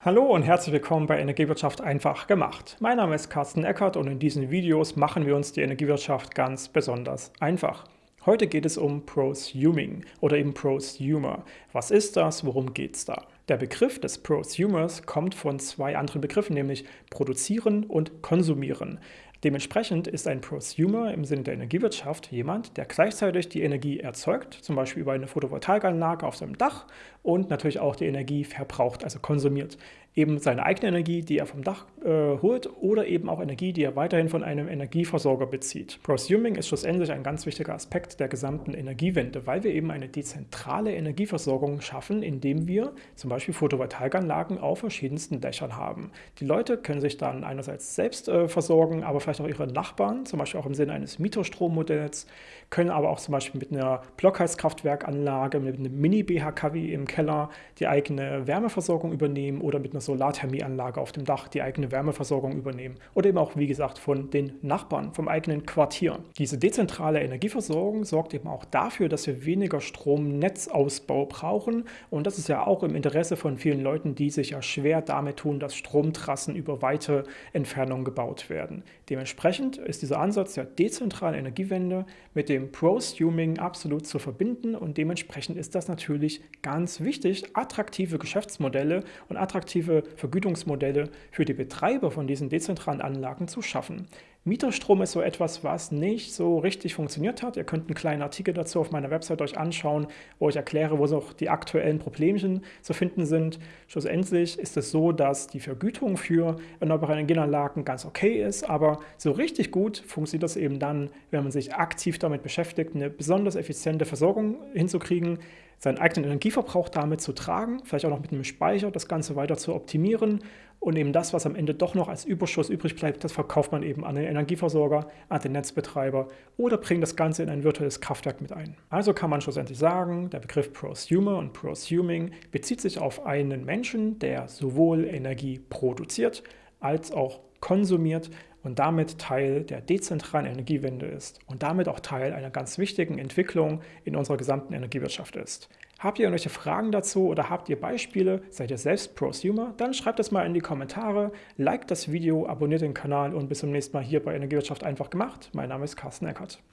Hallo und herzlich willkommen bei Energiewirtschaft einfach gemacht. Mein Name ist Carsten Eckert und in diesen Videos machen wir uns die Energiewirtschaft ganz besonders einfach. Heute geht es um Prosuming oder eben Prosumer. Was ist das? Worum geht es da? Der Begriff des Prosumers kommt von zwei anderen Begriffen, nämlich produzieren und konsumieren. Dementsprechend ist ein Prosumer im Sinne der Energiewirtschaft jemand, der gleichzeitig die Energie erzeugt, zum Beispiel über eine Photovoltaikanlage auf seinem Dach und natürlich auch die Energie verbraucht, also konsumiert. Eben seine eigene Energie, die er vom Dach äh, holt oder eben auch Energie, die er weiterhin von einem Energieversorger bezieht. Prosuming ist schlussendlich ein ganz wichtiger Aspekt der gesamten Energiewende, weil wir eben eine dezentrale Energieversorgung schaffen, indem wir zum Beispiel Photovoltaikanlagen auf verschiedensten Dächern haben. Die Leute können sich dann einerseits selbst äh, versorgen, aber vielleicht auch ihre Nachbarn, zum Beispiel auch im Sinne eines Mieterstrommodells, können aber auch zum Beispiel mit einer Blockheizkraftwerkanlage, mit einem Mini-BHKW im Keller die eigene Wärmeversorgung übernehmen oder mit einer Solarthermieanlage auf dem Dach die eigene Wärmeversorgung übernehmen. Oder eben auch, wie gesagt, von den Nachbarn, vom eigenen Quartier. Diese dezentrale Energieversorgung sorgt eben auch dafür, dass wir weniger Stromnetzausbau brauchen. Und das ist ja auch im Interesse von vielen Leuten, die sich ja schwer damit tun, dass Stromtrassen über weite Entfernungen gebaut werden. Dementsprechend ist dieser Ansatz der dezentralen Energiewende mit dem Prosuming absolut zu verbinden und dementsprechend ist das natürlich ganz wichtig, attraktive Geschäftsmodelle und attraktive Vergütungsmodelle für die Betreiber von diesen dezentralen Anlagen zu schaffen. Mieterstrom ist so etwas, was nicht so richtig funktioniert hat. Ihr könnt einen kleinen Artikel dazu auf meiner Website euch anschauen, wo ich erkläre, wo noch die aktuellen Problemchen zu finden sind. Schlussendlich ist es so, dass die Vergütung für erneuerbare Energienanlagen ganz okay ist, aber so richtig gut funktioniert das eben dann, wenn man sich aktiv damit beschäftigt, eine besonders effiziente Versorgung hinzukriegen, seinen eigenen Energieverbrauch damit zu tragen, vielleicht auch noch mit einem Speicher das Ganze weiter zu optimieren und eben das, was am Ende doch noch als Überschuss übrig bleibt, das verkauft man eben an den Energieversorger, an den Netzbetreiber oder bringt das Ganze in ein virtuelles Kraftwerk mit ein. Also kann man schlussendlich sagen, der Begriff Prosumer und Prosuming bezieht sich auf einen Menschen, der sowohl Energie produziert als auch konsumiert und damit Teil der dezentralen Energiewende ist und damit auch Teil einer ganz wichtigen Entwicklung in unserer gesamten Energiewirtschaft ist. Habt ihr irgendwelche Fragen dazu oder habt ihr Beispiele? Seid ihr selbst Prosumer? Dann schreibt es mal in die Kommentare, liked das Video, abonniert den Kanal und bis zum nächsten Mal hier bei Energiewirtschaft einfach gemacht. Mein Name ist Carsten Eckert.